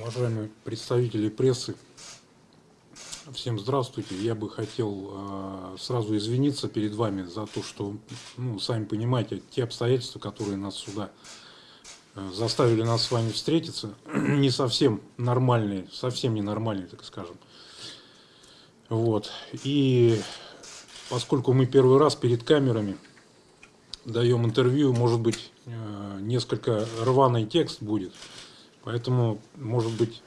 Уважаемые представители прессы, всем здравствуйте. Я бы хотел э, сразу извиниться перед вами за то, что, ну, сами понимаете, те обстоятельства, которые нас сюда э, заставили нас с вами встретиться, не совсем нормальные, совсем не нормальные, так скажем. Вот. И поскольку мы первый раз перед камерами даем интервью, может быть, э, несколько рваный текст будет. Поэтому, может быть,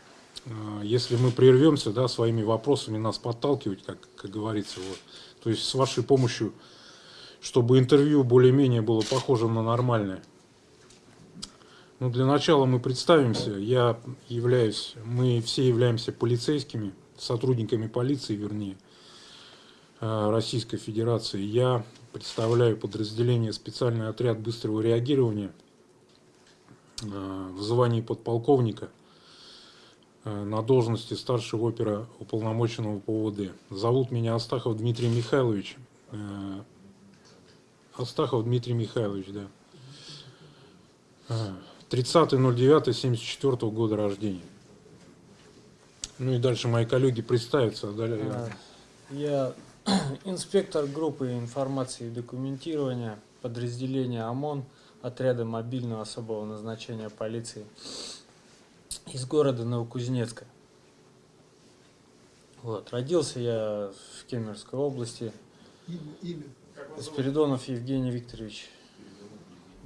э, если мы прервемся, да, своими вопросами нас подталкивать, как, как говорится, вот. То есть с вашей помощью, чтобы интервью более-менее было похожим на нормальное. Ну, для начала мы представимся. Я являюсь, мы все являемся полицейскими, сотрудниками полиции, вернее, э, Российской Федерации. Я представляю подразделение специальный отряд быстрого реагирования в звании подполковника э, на должности старшего опера уполномоченного по ОВД. Зовут меня Астахов Дмитрий Михайлович. Э, Астахов Дмитрий Михайлович, да. Э, 30.09.74 года рождения. Ну и дальше мои коллеги представятся. а далее- А, Я инспектор группы информации и документирования подразделения ОМОН отряда мобильного особого назначения полиции из города Новокузнецка. Вот. Родился я в Кемеровской области. Спиридонов Евгений Викторович.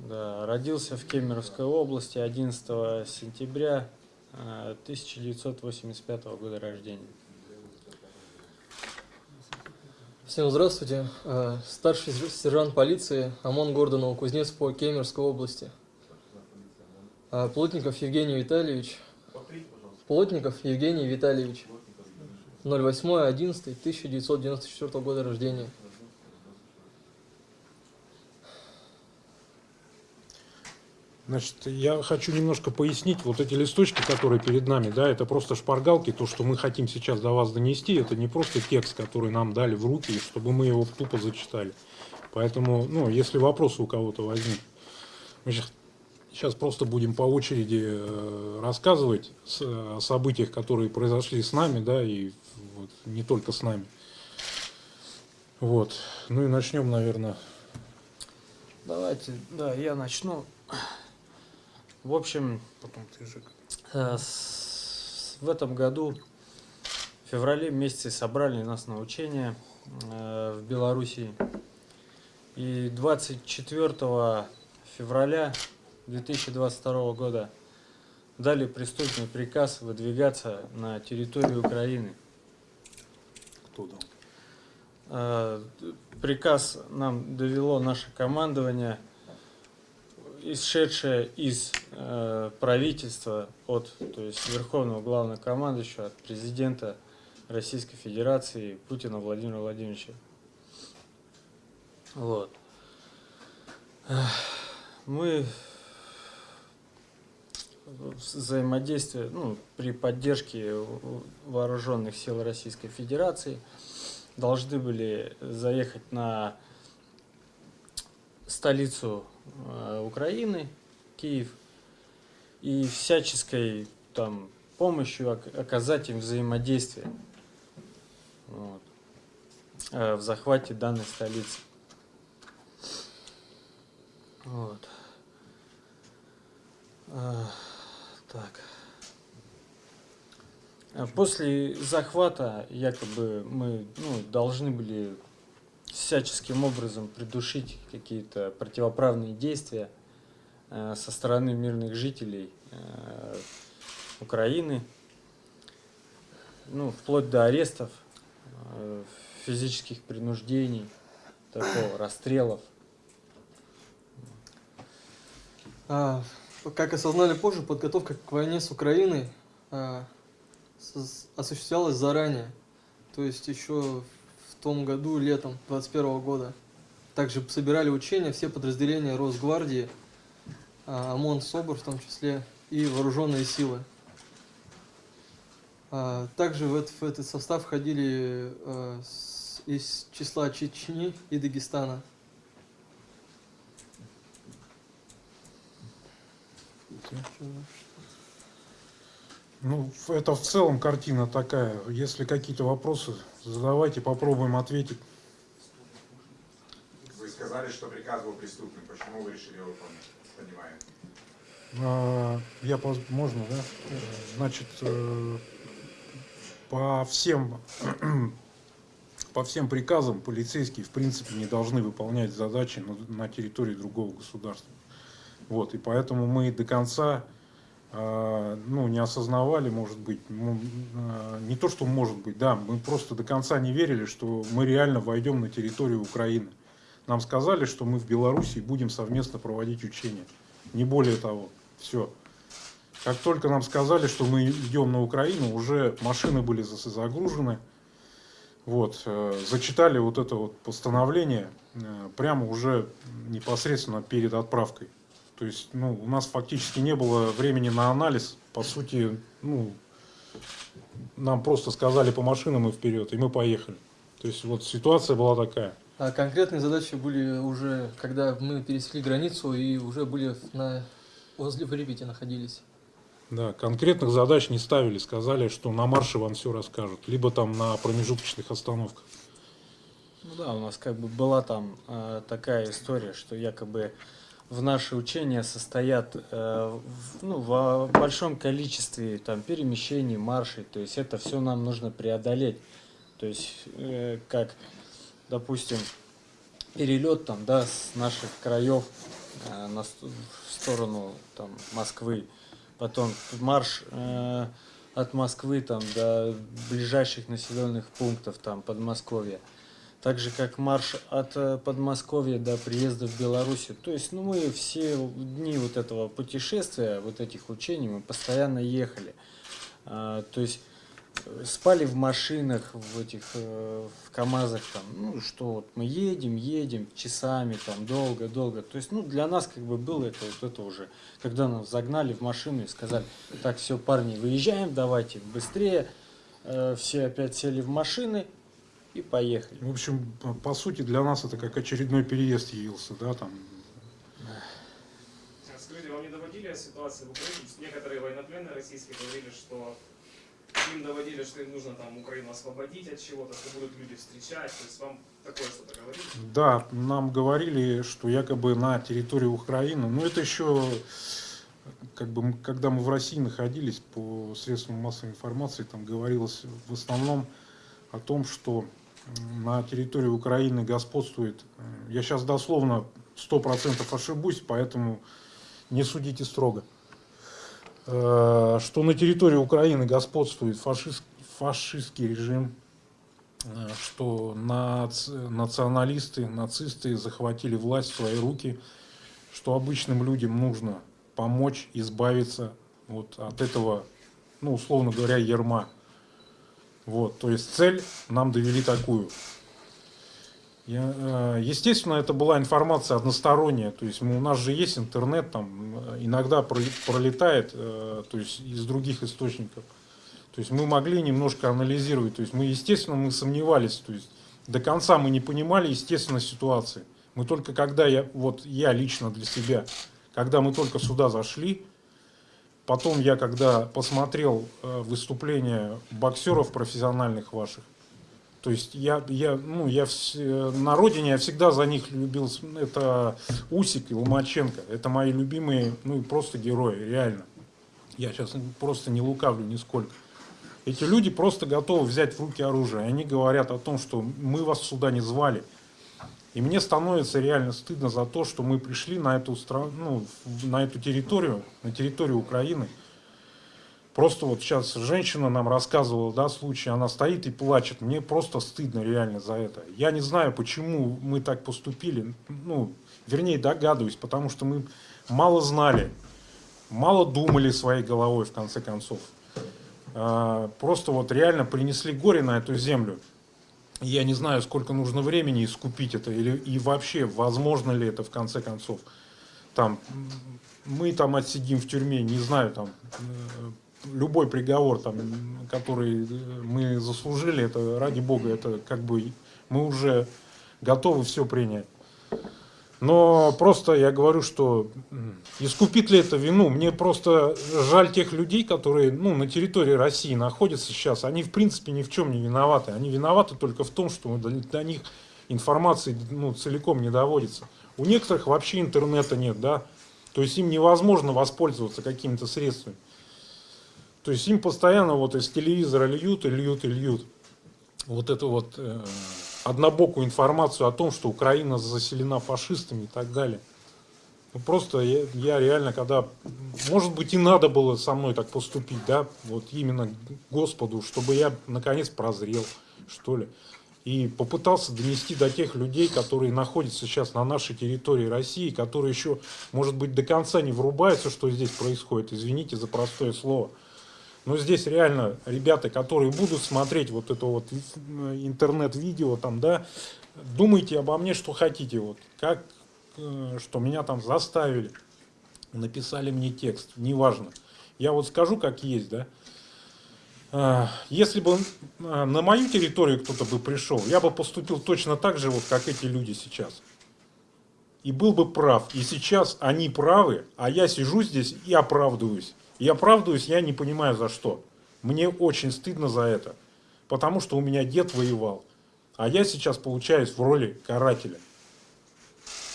Да, родился в Кемеровской области 11 сентября э, 1985 года рождения. Всем здравствуйте. Э, Старший сержант полиции ОМОН города Новокузнец по Кемеровской области. Э, Плотников Евгений Витальевич. Плотников Евгений Витальевич. 08.11.1994 года рождения. Значит, я хочу немножко пояснить, вот эти листочки, которые перед нами, да, это просто шпаргалки, то, что мы хотим сейчас до вас донести, это не просто текст, который нам дали в руки, чтобы мы его тупо зачитали. Поэтому, ну, если вопросы у кого-то возникнут, мы сейчас, сейчас просто будем по очереди э, рассказывать о событиях, которые произошли с нами, да, и вот, не только с нами. Вот. Ну и начнем, наверное, Давайте, да, я начну. В общем, потом ты же. э, в этом году, в феврале месяце, собрали нас на учения э, в Белоруссии. И 24 февраля 2022 года дали преступный приказ выдвигаться на территорию Украины. Кто дал? Э, Приказ нам довело наше командование, исшедшее из э, правительства от, то есть Верховного Главного Командующего, от президента Российской Федерации Путина Владимира Владимировича. Вот. Мы взаимодействие, ну, при поддержке вооруженных сил Российской Федерации должны были заехать на столицу Украины, Киев, и всяческой там помощью ок- оказать им взаимодействие вот, э, в захвате данной столицы. Вот. А, Так. После захвата якобы мы ну, должны были всяческим образом придушить какие-то противоправные действия э, со стороны мирных жителей э, Украины, ну, вплоть до арестов, э, физических принуждений, такого, расстрелов. А, Как осознали позже, подготовка к войне с Украиной осуществлялась заранее. То есть еще том году, летом 21 года. Также собирали учения все подразделения Росгвардии, а, ОМОН, СОБР в том числе, и вооруженные силы. А, также в, эт- в этот состав входили с- из числа Чечни и Дагестана. Ну, это в целом картина такая. Если какие-то вопросы, задавайте, попробуем ответить. Вы сказали, что приказ был преступным. Почему вы решили его выполнять? Понимаю. А, Я, можно, да? Значит, э, по всем, по всем приказам полицейские, в принципе, не должны выполнять задачи на, на территории другого государства. Вот, и поэтому мы до конца, ну, не осознавали, может быть, ну, э, не то, что может быть, да, мы просто до конца не верили, что мы реально войдем на территорию Украины. Нам сказали, что мы в Белоруссии будем совместно проводить учения. Не более того. Все. Как только нам сказали, что мы идем на Украину, уже машины были за- загружены. Вот, э, зачитали вот это вот постановление э, прямо уже непосредственно перед отправкой. То есть, ну, у нас фактически не было времени на анализ. По сути, ну, нам просто сказали по машинам и вперед, и мы поехали. То есть, вот ситуация была такая. А конкретные задачи были уже, когда мы пересекли границу и уже были на, возле Припяти находились. Да, конкретных задач не ставили, сказали, что на марше вам все расскажут, либо там на промежуточных остановках. Ну да, у нас как бы была там э, такая история, что якобы в наши учения состоят э, в, ну, в большом количестве там перемещений, маршей, то есть это все нам нужно преодолеть. То есть э, как, допустим, перелет там, да, с наших краев э, на в сторону там Москвы, потом марш э, от Москвы там до ближайших населенных пунктов там Подмосковья так же как марш от э, Подмосковья до приезда в Белоруссию. То есть, ну, мы все дни вот этого путешествия, вот этих учений, мы постоянно ехали. А, то есть, э, спали в машинах, в этих, э, в КАМАЗах, там, ну, что вот мы едем, едем часами, там, долго-долго. То есть, ну, для нас как бы было это вот это уже, когда нас загнали в машину и сказали, так, все, парни, выезжаем, давайте быстрее. Все опять сели в машины, и поехали. В общем, по- сути, для нас это как очередной переезд явился, да, там. Скажите, вам не доводили ситуации в Украине? Некоторые военнопленные российские говорили, что им доводили, что им нужно там Украину освободить от чего-то, что будут люди встречать. То есть вам такое что-то говорили? Да, нам говорили, что якобы на территории Украины, ну это еще, как бы, когда мы в России находились, по средствам массовой информации, там говорилось в основном о том, что на территории Украины господствует, я сейчас дословно 100% ошибусь, поэтому не судите строго, Э, что на территории Украины господствует фашист, фашистский режим, э, что нац- националисты, нацисты захватили власть в свои руки, что обычным людям нужно помочь избавиться вот от этого, ну, условно говоря, ерма. Вот, то есть цель нам довели такую. Э, естественно, это была информация односторонняя, то есть у нас же есть интернет, там э, иногда пролетает, э, то есть из других источников. То есть мы могли немножко анализировать, то есть мы, естественно, мы сомневались, то есть до конца мы не понимали, естественно, ситуации. Мы только когда я, вот я лично для себя, когда мы только сюда зашли, потом я когда посмотрел э, выступления боксеров профессиональных ваших, то есть я, я, ну, я вс- э, на родине я всегда за них любил, это Усик и Ломаченко, это мои любимые, ну, просто герои, реально. Я сейчас просто не лукавлю нисколько. Эти люди просто готовы взять в руки оружие. Они говорят о том, что мы вас сюда не звали. И мне становится реально стыдно за то, что мы пришли на эту страну, ну, на эту территорию, на территорию Украины. Просто вот сейчас женщина нам рассказывала, да, случай, она стоит и плачет. Мне просто стыдно реально за это. Я не знаю, почему мы так поступили. Ну, вернее, догадываюсь, потому что мы мало знали, мало думали своей головой, в конце концов. А, Просто вот реально принесли горе на эту землю. Я не знаю, сколько нужно времени искупить это, или и вообще, возможно ли это в конце концов. Там, мы там отсидим в тюрьме, не знаю, там, э, любой приговор, там, который э, мы заслужили, это ради бога, это как бы мы уже готовы все принять. Но просто я говорю, что искупит ли это вину, мне просто жаль тех людей, которые ну, на территории России находятся сейчас. Они в принципе ни в чем не виноваты. Они виноваты только в том, что до, них информации ну, целиком не доводится. У некоторых вообще интернета нет, да. То есть им невозможно воспользоваться какими-то средствами. То есть им постоянно вот из телевизора льют и льют и льют вот эту вот э, однобокую информацию о том, что Украина заселена фашистами и так далее. Ну, просто я, я реально, когда, может быть, и надо было со мной так поступить, да, вот именно Господу, чтобы я наконец прозрел, что ли, и попытался донести до тех людей, которые находятся сейчас на нашей территории России, которые еще, может быть, до конца не врубаются, что здесь происходит, извините за простое слово. Но здесь реально ребята, которые будут смотреть вот это вот интернет-видео там, да, думайте обо мне, что хотите, вот, как, э, что меня там заставили, написали мне текст, неважно. Я вот скажу, как есть, да. А, Если бы а, на мою территорию кто-то бы пришел, я бы поступил точно так же, вот как эти люди сейчас. И был бы прав. И сейчас они правы, а я сижу здесь и оправдываюсь. И оправдываюсь, я не понимаю за что. Мне очень стыдно за это. Потому что у меня дед воевал. А я сейчас получаюсь в роли карателя.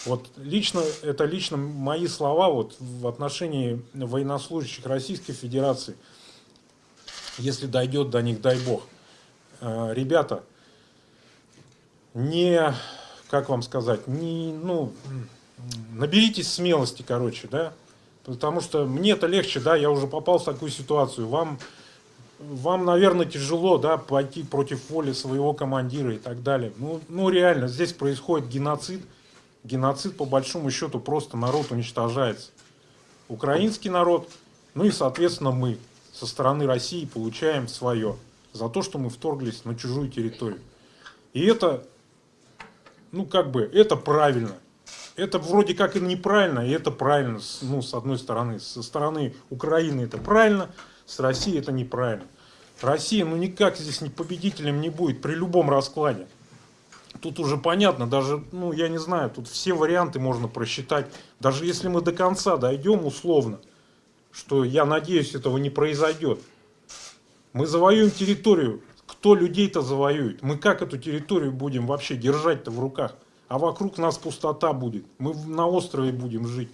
Вот лично, это лично мои слова вот в отношении военнослужащих Российской Федерации. Если дойдет до них, дай бог. Э, Ребята, не, как вам сказать, не, ну, наберитесь смелости, короче, да, Потому что мне это легче, да, я уже попал в такую ситуацию. Вам, вам, наверное, тяжело, да, пойти против воли своего командира и так далее. Ну, ну, реально, здесь происходит геноцид. Геноцид, по большому счету, просто народ уничтожается. Украинский народ, ну и, соответственно, мы со стороны России получаем свое за то, что мы вторглись на чужую территорию. И это, ну, как бы, это правильно это вроде как и неправильно, и это правильно, ну, с одной стороны. Со стороны Украины это правильно, с Россией это неправильно. Россия, ну, никак здесь не победителем не будет при любом раскладе. Тут уже понятно, даже, ну, я не знаю, тут все варианты можно просчитать. Даже если мы до конца дойдем условно, что, я надеюсь, этого не произойдет. Мы завоюем территорию. Кто людей-то завоюет? Мы как эту территорию будем вообще держать-то в руках? А вокруг нас пустота будет. Мы на острове будем жить.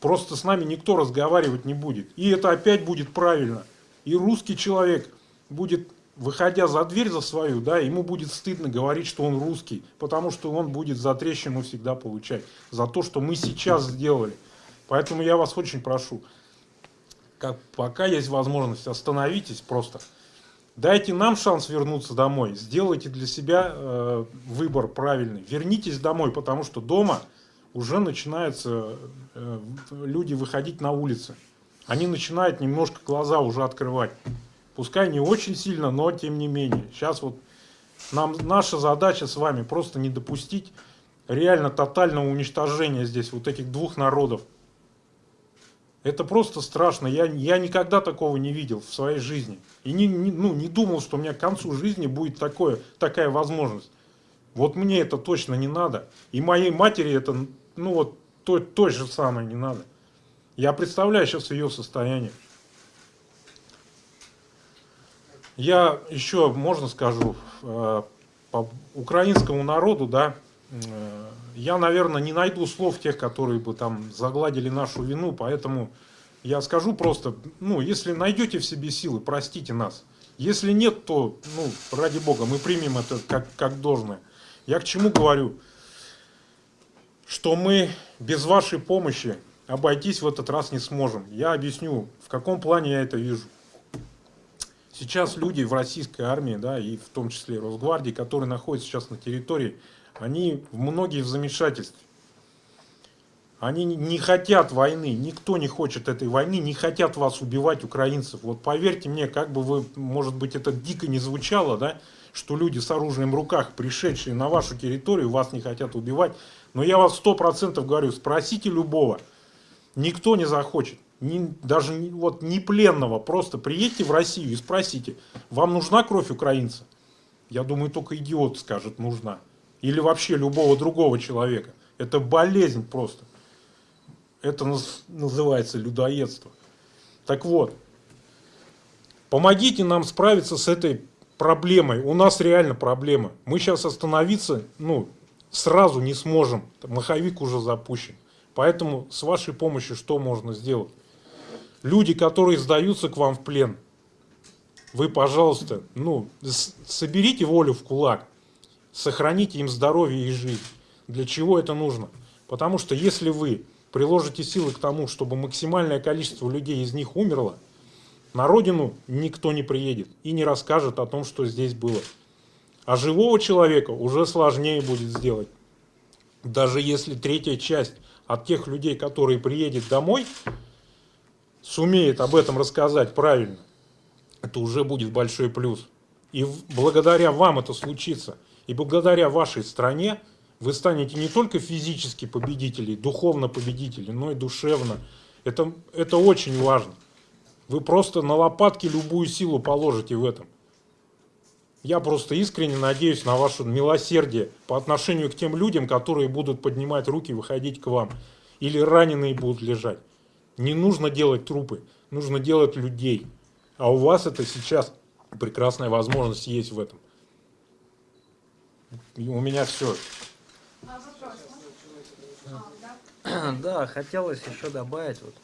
Просто с нами никто разговаривать не будет. И это опять будет правильно. И русский человек будет, выходя за дверь за свою, да, ему будет стыдно говорить, что он русский, потому что он будет за трещину всегда получать. За то, что мы сейчас сделали. Поэтому я вас очень прошу, как, пока есть возможность, остановитесь просто. Дайте нам шанс вернуться домой. Сделайте для себя э, выбор правильный. Вернитесь домой, потому что дома уже начинаются э, люди выходить на улицы. Они начинают немножко глаза уже открывать. Пускай не очень сильно, но тем не менее. Сейчас вот нам наша задача с вами просто не допустить реально тотального уничтожения здесь вот этих двух народов. Это просто страшно. Я, я никогда такого не видел в своей жизни. И не, не, ну, не думал, что у меня к концу жизни будет такое, такая возможность. Вот мне это точно не надо. И моей матери это, ну вот, то, то же самое не надо. Я представляю сейчас ее состояние. Я еще, можно скажу, э, по украинскому народу, да, э, я, наверное, не найду слов тех, которые бы там загладили нашу вину, поэтому я скажу просто, ну, если найдете в себе силы, простите нас. Если нет, то, ну, ради бога, мы примем это как, как должное. Я к чему говорю? Что мы без вашей помощи обойтись в этот раз не сможем. Я объясню, в каком плане я это вижу. Сейчас люди в российской армии, да, и в том числе Росгвардии, которые находятся сейчас на территории они многие в замешательстве. Они не хотят войны, никто не хочет этой войны, не хотят вас убивать, украинцев. Вот поверьте мне, как бы вы, может быть, это дико не звучало, да, что люди с оружием в руках, пришедшие на вашу территорию, вас не хотят убивать. Но я вас сто процентов говорю, спросите любого, никто не захочет. не, даже вот не пленного, просто приедьте в Россию и спросите, вам нужна кровь украинца? Я думаю, только идиот скажет, нужна. Или вообще любого другого человека. Это болезнь просто. Это наз- называется людоедство. Так вот, помогите нам справиться с этой проблемой. У нас реально проблема. Мы сейчас остановиться, ну, сразу не сможем. Маховик уже запущен. Поэтому с вашей помощью что можно сделать? Люди, которые сдаются к вам в плен, вы, пожалуйста, ну, соберите волю в кулак, сохраните им здоровье и жизнь. Для чего это нужно? Потому что если вы приложите силы к тому, чтобы максимальное количество людей из них умерло, на родину никто не приедет и не расскажет о том, что здесь было. А живого человека уже сложнее будет сделать. Даже если третья часть от тех людей, которые приедет домой, сумеет об этом рассказать правильно, это уже будет большой плюс. И благодаря вам это случится. И благодаря вашей стране вы станете не только физически победителей, духовно победителей, но и душевно. Это, это очень важно. Вы просто на лопатки любую силу положите в этом. Я просто искренне надеюсь на ваше милосердие по отношению к тем людям, которые будут поднимать руки и выходить к вам. Или раненые будут лежать. Не нужно делать трупы, нужно делать людей. А у вас это сейчас прекрасная возможность есть в этом. У меня все. Да. Да, хотелось еще добавить, вот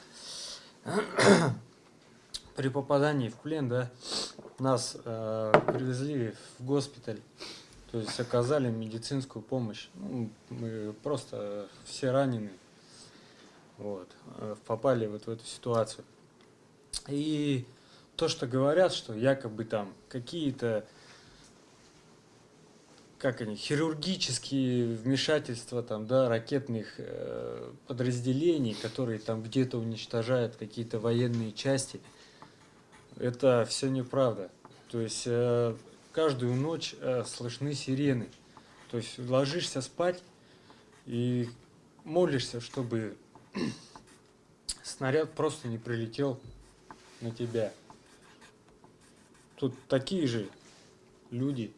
при попадании в плен, да, нас э, привезли в госпиталь, то есть оказали медицинскую помощь. Ну, мы просто все ранены, вот, э, попали вот в эту ситуацию. И то, что говорят, что якобы там какие-то как они, хирургические вмешательства там, да, ракетных э, подразделений, которые там где-то уничтожают какие-то военные части, это все неправда. То есть э, каждую ночь э, слышны сирены. То есть ложишься спать и молишься, чтобы снаряд просто не прилетел на тебя. Тут такие же люди.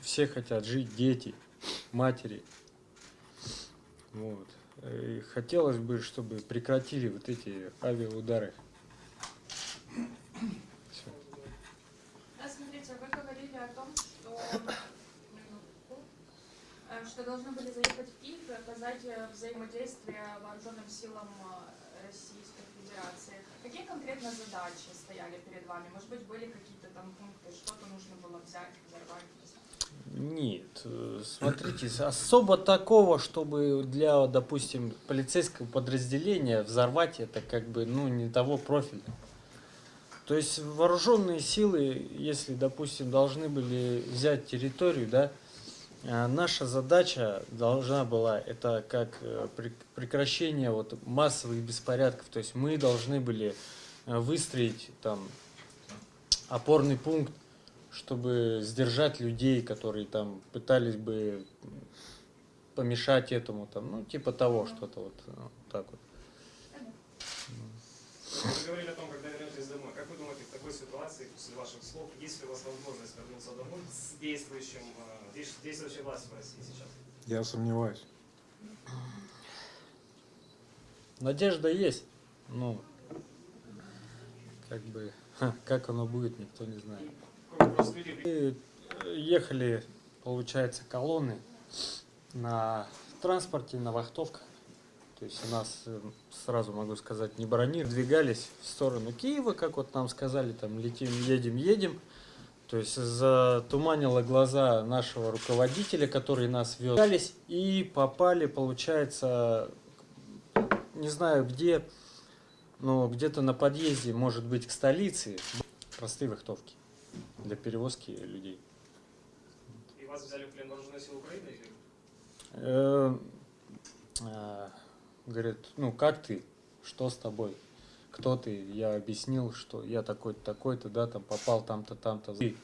Все хотят жить, дети, матери. Вот. И хотелось бы, чтобы прекратили вот эти авиаудары. Смотрите, вы говорили о том, что, э, что должны были заехать в Киев и оказать э, взаимодействие вооруженным силам э, Российской Федерации. Какие конкретно задачи стояли перед вами? Может быть, были какие-то там пункты, что-то нужно было взять, взорвать? Нет, э, смотрите, особо такого, чтобы для, допустим, полицейского подразделения взорвать это как бы, ну, не того профиля. То есть вооруженные силы, если, допустим, должны были взять территорию, да, э, наша задача должна была, это как э, прек- прекращение вот массовых беспорядков. То есть мы должны были выстроить там опорный пункт, чтобы сдержать людей, которые там пытались бы помешать этому, там, ну, типа того, что-то вот э, так вот. Вы говорили о том, когда вернетесь домой. Как вы думаете, в такой ситуации, после ваших слов, есть ли у вас возможность вернуться домой с действующим, э, действ- действующей властью в России сейчас? Я сомневаюсь. Надежда есть, ну, как бы, как оно будет, никто не знает. Ехали, получается, колонны на транспорте, на вахтовках. То есть у нас, э, сразу могу сказать, не брони, двигались в сторону Киева, как вот нам сказали, там летим, едем, едем. То есть затуманило глаза нашего руководителя, который нас вез. И попали, получается, не знаю где, но где-то на подъезде, может быть, к столице, простые вахтовки для перевозки людей. и вас взяли в плен вооруженные силы Украины? Или... Э, а, Говорит, ну как ты? Что с тобой? Кто ты? Я объяснил, что я такой-то, такой-то, да, там попал там-то, там-то. Ты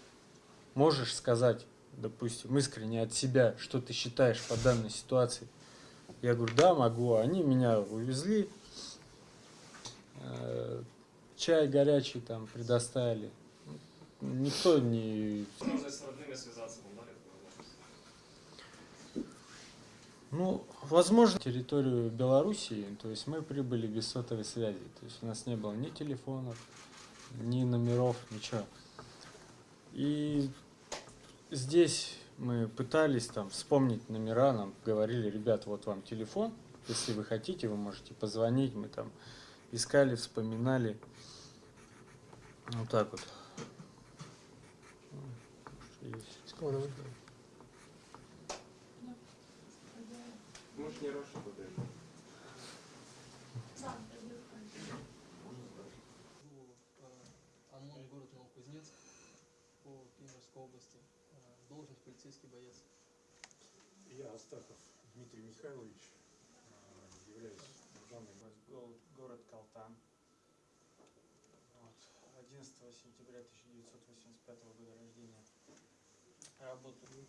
можешь сказать, допустим, искренне от себя, что ты считаешь по данной ситуации? Я говорю, да, могу. Они меня увезли чай горячий там предоставили. Никто не... Возможность с родными связаться, вам дали? Ну, возможно, территорию Белоруссии, то есть мы прибыли без сотовой связи. То есть у нас не было ни телефонов, ни номеров, ничего. И здесь мы пытались там вспомнить номера, нам говорили, ребят, вот вам телефон, если вы хотите, вы можете позвонить, мы там искали, вспоминали. Вот так вот. Может, не Роша подойдет? Да, ОМОН город Новокузнецк по Кемеровской области. Э, Должность полицейский боец. Я Астахов Дмитрий Михайлович, э, являюсь главным город Калтан. Вот. 11 сентября 1985 года рождения. Работаю